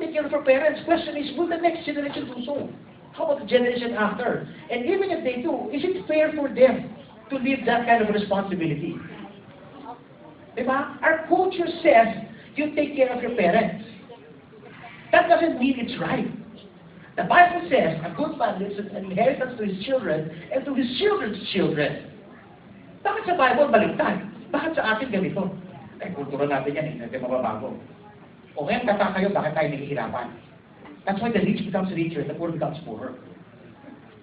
take care of our parents. Question is, will the next generation do so? How about the generation after? And even if they do, is it fair for them to leave that kind of responsibility? Diba? Our culture says, you take care of your parents. That doesn't mean it's right. The Bible says, a good man leaves an inheritance to his children and to his children's children. Bakit sa Bible baliktad? Bakit sa atin ganito? Eh, kultura natin yan, hindi natin mababago. Kayo, bakit tayo? That's why the rich becomes richer, the poor becomes poorer.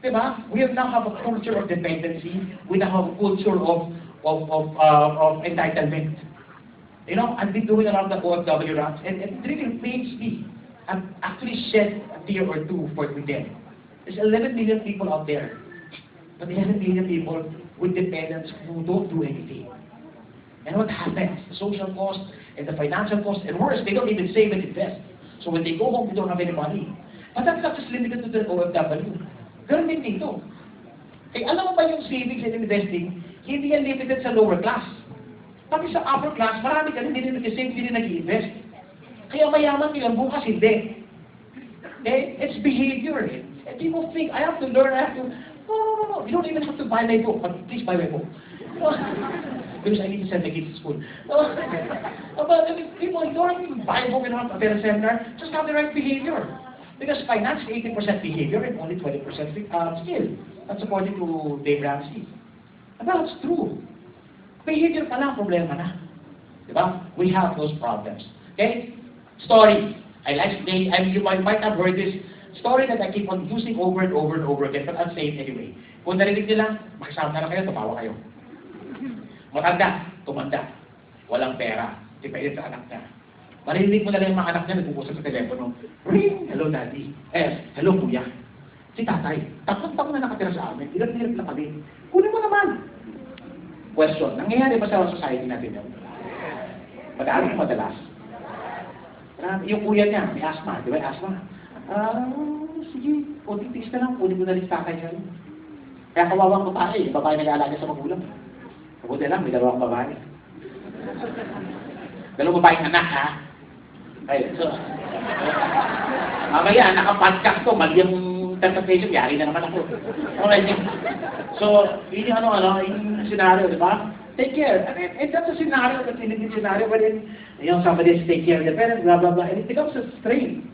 Diba? We have now have a culture of dependency. We now have a culture of of of, uh, of entitlement. You know, I've been doing a lot of the OFW runs, and, and it really pains me. I've actually shed a tear or two for them. There's 11 million people out there, but 11 million people with dependents who don't do anything. And what happens? The social cost and the financial cost, and worse, they don't even save and invest. So when they go home, they don't have any money. But that's not just limited to the OFW. Ganun din dito. Eh, alam mo ba yung savings and investing, hindi yan limited sa lower class. Pati sa upper class, marami ka rin hindi nag-save, hindi nag-invest. Kaya mayaman nila, bukas hindi. Eh, it's behavior. Eh. And people think, I have to learn, I have to... No, no, no, no. You don't even have to buy my book, but please buy my book. because I need to send the kids to school. No, but I mean, people, even buy a book and attend a seminar. Just have the right behavior. Because finance is 80% behavior and only 20% uh, skill. That's according to Dave Ramsey. And that's true. Behavior pa lang, problema na. Diba? We have those problems. Okay? Story. I like they, I mean, you might, might have heard this story that I keep on using over and over and over again, but I'll say it anyway. Kung narinig nila, makisama na kayo, tumawa kayo. Matanda, tumanda. Walang pera. Depende sa anak niya. Marinig mo na lang yung mga anak niya nag-uusap sa telepono. Ring! Hello, daddy. Eh, hello, kuya. Si tatay, tatlong taon na nakatira sa amin. Ilan hirap na kami. Kunin mo naman. Question, nangyayari ba sa society natin yun? Madalas madalas. Marami, yung kuya niya, may asthma. Di ba asthma? Ah, sige, kunting tiis na lang. Kunin mo na rin sa niya. Kaya kawawang babae, yung babae nag-aalaga sa magulang. Kabuti lang, may dalawang babae. Dalawang babaeng anak, ha? Ay, so, mamaya, naka-podcast ko, mali yung interpretation, yari na naman ako. Okay. So, yun yung ano, ano, yung scenario, di ba? Take care. I mean, and that's a scenario, that's in a scenario wherein, you know, somebody has take care of the parents, blah, blah, blah, and it becomes a strain.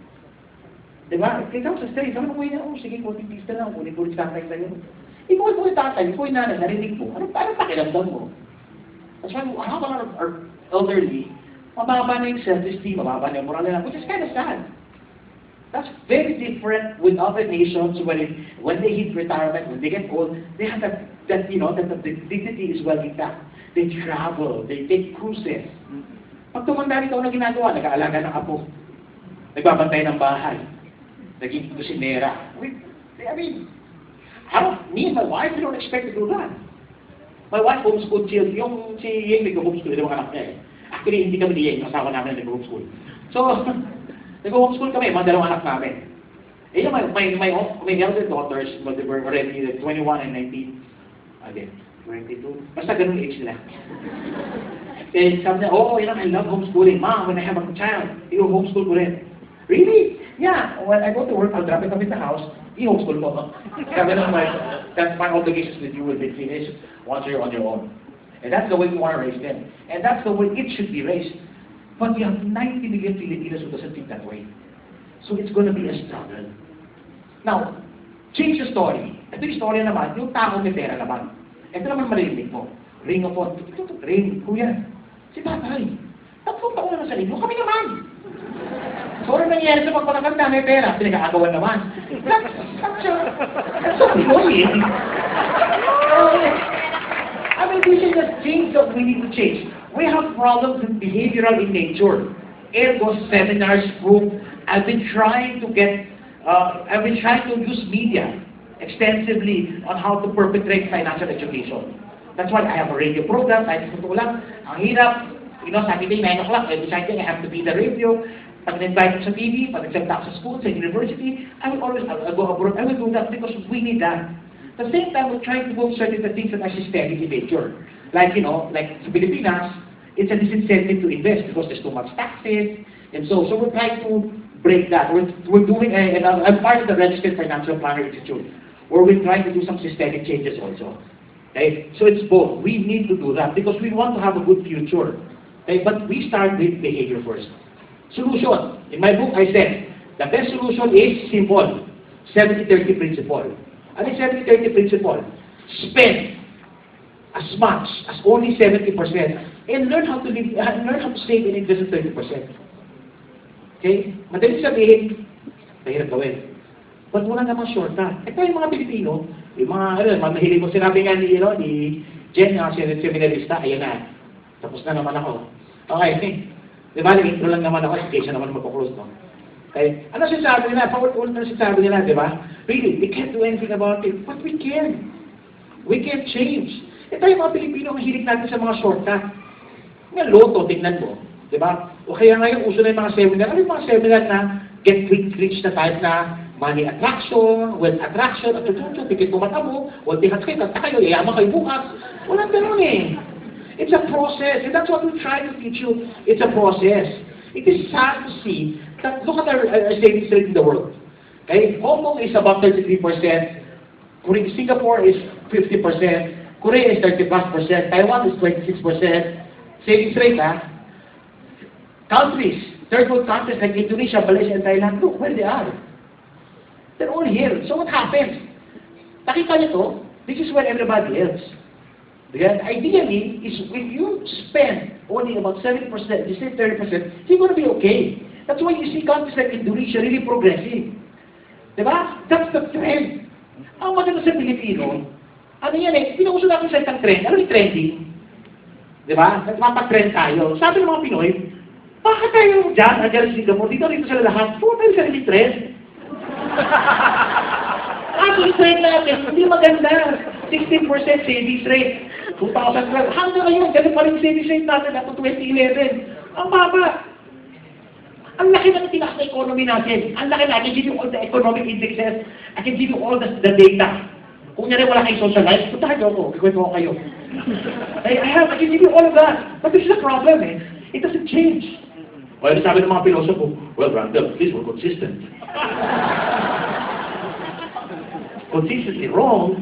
Di ba? It becomes a strain. Sabi ko, oh, sige, kunting pista lang, kunin ko rin tatay sa'yo. Ikaw po yung tatay, ikaw yung nanay, narinig mo. Ano, paano pakiramdam mo? That's why, a lot of our elderly, mababa na yung self-esteem, mababa na yung moral nila, which is kind of sad. That's very different with other nations when, it, when they hit retirement, when they get old, they have that, that you know, that the dignity is well intact. They travel, they take cruises. Pag tumanda rin na ginagawa, nag-aalaga ng apo, nagbabantay ng bahay, naging kusinera. I mean, I don't, me and my wife, we don't expect to do that. My wife homeschooled children. Yung si Yeng nag-homeschool, yung anak niya eh. Actually, hindi kami ni Yeng, asawa namin nag-homeschool. So, nag-homeschool kami, mga dalawang anak namin. Eh, my, my, my, my elder daughters, but they were already 21 and 19. Again, 22. Basta ganun age nila. eh, sabi niya, oh, you know, I love homeschooling. Mom, when I have a child, you homeschool ko rin. Really? Yeah. When I go to work, I'll drop it off in the house. I-homeschool ko. Sabi ng wife, that's my obligations with you will be finished once you're on your own. And that's the way we want to raise them. And that's the way it should be raised. But we have 90 million Filipinos who doesn't think that way. So it's going to be a struggle. Now, change the story. Ito yung story naman, yung tao may pera naman. Ito naman marinig mo. Ring of phone. Ring, kuya. Si tatay. Tatlong taon na sa inyo. Kami naman. Ano nangyayari sa pagpapaganda? May pera. Pinag-aagawan naman. That's, so annoying. I mean, this is the things that we need to change. We have problems in behavioral in nature. Ergo seminars, group. I've been trying to get, uh, I've been trying to use media extensively on how to perpetrate financial education. That's why I have a radio program. Kahit sa lang, ang hirap, you know, Saturday, 9 o'clock, every Saturday, I have to be the radio. Pag na-invite sa TV, pag nag sa school, sa university, I will always, I'll, I'll go abroad. I will do that because we need that. At the same time, we're trying to go certain things that are systemic in nature. Like, you know, like sa Pilipinas, it's a disincentive to invest because there's too much taxes, and so, so we're trying to break that. We're, we're doing, a, and I'm I'm part of the Registered Financial Planner Institute, where we're trying to do some systemic changes also. Okay? So it's both. We need to do that because we want to have a good future. Okay? But we start with behavior first. Solution. In my book, I said, the best solution is simple. 70-30 principle. Ano yung 70-30 principle? Spend as much as only 70% and learn how to live, uh, learn how to save and invest in 30%. Okay? Madali sabihin, mahirap gawin. But wala namang shortcut. Ito yung mga Pilipino, yung mga, ano, mga mahilig mo, sinabi nga ni, you know, ni Jen, yung seminarista, ayan na. Tapos na naman ako. Okay, di ba, nag-intro lang naman ako, in case na naman magpo-close, no? Okay, ano sinasabi nila? Paulit-ulit na sinasabi nila, di ba? Really, we can't do anything about it, but we can. We can change. Ito yung mga Pilipino, ang hilig natin sa mga shortcut. Nga loto, tingnan mo. Di ba? O kaya ngayon, uso na yung mga seminar. Ano yung mga seminar na get quick rich na type na money attraction, wealth attraction, at tututu, pikit mo mata mo, o tihat kayo, tata kayo, yayaman kayo bukas. Walang ganun eh. It's a process, and that's what we try to teach you. It's a process. It is sad to see that, look at our, our savings rate in the world. Okay? Hong Kong is about 33%, Korea, Singapore is 50%, Korea is 30 plus percent, Taiwan is 26%, savings rate, ah. Countries, third world countries like Indonesia, Malaysia, and Thailand, look where they are. They're all here. So what happens? Nakita niyo to? This is where everybody else. Because ideally, is if you spend only about 70%, you say 30%, you're going to be okay. That's why you see countries like Indonesia really progressing. Diba? That's the trend. Ang maganda sa Pilipino, ano yan eh, pinuuso natin sa isang trend. Ano yung trending? Diba? Nagpapatrend tayo. Sabi ng mga Pinoy, bakit tayo dyan, andyan sa Singapore, dito rito sila lahat, puro tayo sa trend. Kaso yung trend natin, hindi maganda. 16% savings rate. 2012. Hanggang ngayon, ganun pa rin yung savings rate natin to 2011. Ang baba. Ang laki ng tinaas na economy natin. Ang laki na. I can give you all the economic indexes. I can give you all the, the data. Kung nyari wala kayong social life, puntahan niyo ako. Ikwento ko kayo. I, I have, I can give you all of that. But this is the problem eh. It doesn't change. Well, sabi ng mga pilosopo, well, Randall, please, we're consistent. consistently wrong.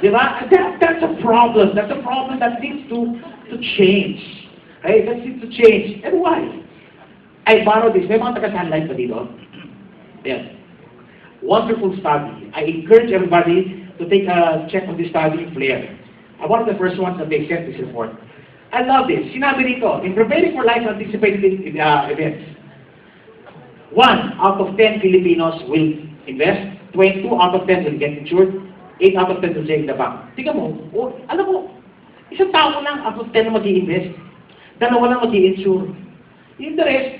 Di ba? That, that's a problem. That's a problem that needs to, to change. Right? That needs to change. And why? I borrow this. May mga taga-sunlight pa dito? Yes. Wonderful study. I encourage everybody to take a check of this study in Flair. I'm one of the first ones that they sent this report. I love this. Sinabi dito, in preparing for life anticipated uh, events, one out of 10 Filipinos will invest, 22 out of 10 will get insured, 8 out of 10 will save in the bank. Tingnan mo, oh, alam mo, isang tao lang out of 10 na mag invest dalawa lang mag insure Yung the rest,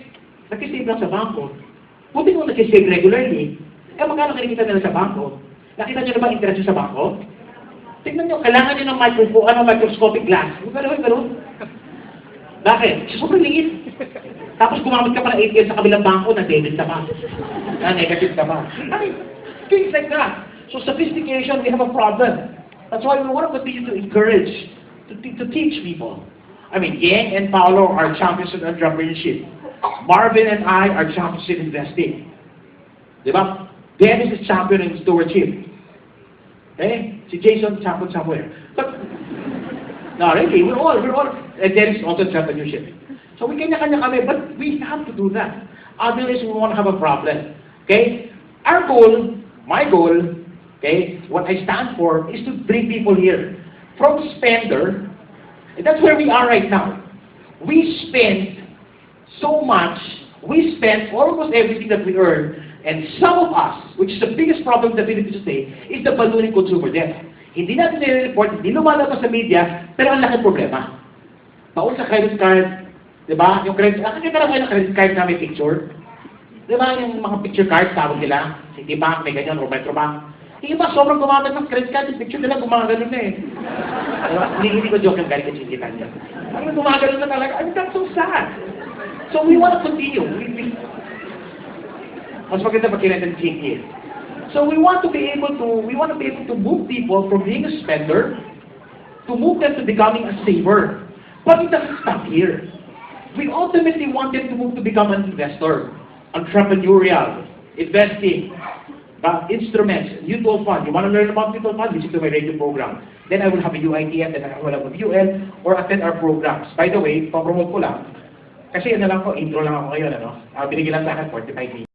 nag-save lang sa bangko. Buti kung nag-save regularly, eh magkano kinikita nila sa bangko? Nakita niyo na ba interest sa bangko? Tingnan niyo, kailangan niyo ng micro, ano, microscopic glass. Yung gano'n, gano'n. Bakit? Kasi sobrang liit. Tapos gumamit ka pa ng ATM sa kabilang bangko na debit ka pa. Na negative ka pa. I mean, things like that. So sophistication, we have a problem. That's why we want to continue to encourage, to, to teach people. I mean, Yang and Paolo are champions in entrepreneurship. Marvin and I are champions in investing. Di ba? Dennis is champion in stewardship. Okay? Si Jason, champion somewhere. But, no, really, we're all, we're all, and Dennis is also entrepreneurship. So we kanya-kanya kami, but we have to do that. Otherwise, we won't have a problem. Okay? Our goal, my goal, okay, what I stand for, is to bring people here. From spender, that's where we are right now. We spend so much, we spend almost everything that we earn, and some of us, which is the biggest problem in the Philippines today, is the ballooning consumer debt. Hindi natin nire-report, hindi lumalabas sa media, pero ang laki problema. Baon sa credit card, di ba? Yung credit, ah, kasi talaga yung credit card na may picture. Di ba yung mga picture cards, tawag nila, Citibank, may ganyan, or Metrobank. Yung iba, sobrang gumagamit ng credit card, yung picture nila, gumagano na eh. Hindi, hindi ko joke yung galing kasi hindi kanya. Ang gumagano na talaga, I mean, that's so sad. So we want to continue. We, we, mas maganda pag kinatan GPA. So we want to be able to, we want to be able to move people from being a spender to move them to becoming a saver. But it doesn't stop here. We ultimately want them to move to become an investor. entrepreneurial, investing, ba, instruments, mutual fund. You want to learn about mutual fund? Listen to my radio program. Then I will have a UITF, then I will have a UL, or attend our programs. By the way, papromote ko lang, kasi ano lang ko, intro lang ako ngayon, ano? Uh, binigyan lang sa akin 45 minutes.